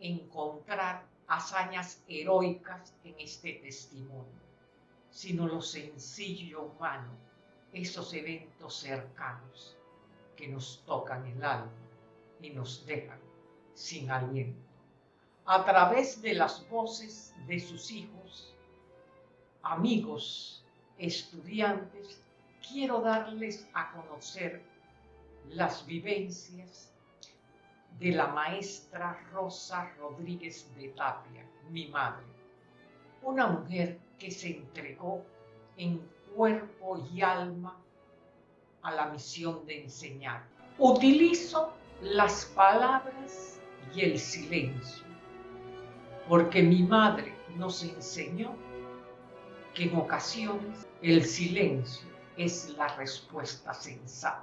encontrar hazañas heroicas en este testimonio, sino lo sencillo humano, esos eventos cercanos que nos tocan el alma y nos dejan sin aliento. A través de las voces de sus hijos, amigos, estudiantes, quiero darles a conocer las vivencias de la maestra Rosa Rodríguez de Tapia, mi madre, una mujer que se entregó en cuerpo y alma a la misión de enseñar. Utilizo las palabras y el silencio, porque mi madre nos enseñó que en ocasiones el silencio es la respuesta sensata.